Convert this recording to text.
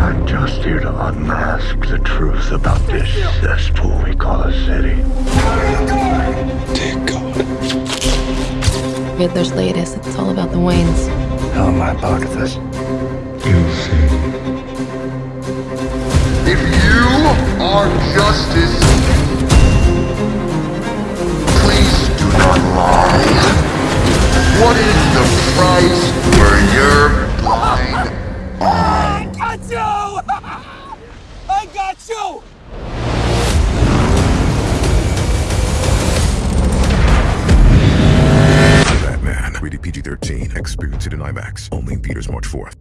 I'm just here to unmask the truth about this cesspool we call a city. Dear God. Riddler's latest, it's all about the Waynes. How am I part of this? You'll see. If you are justice, please do not lie. What is the price I got you! Batman, rated PG 13. Experience it in IMAX. Only in theaters March 4th.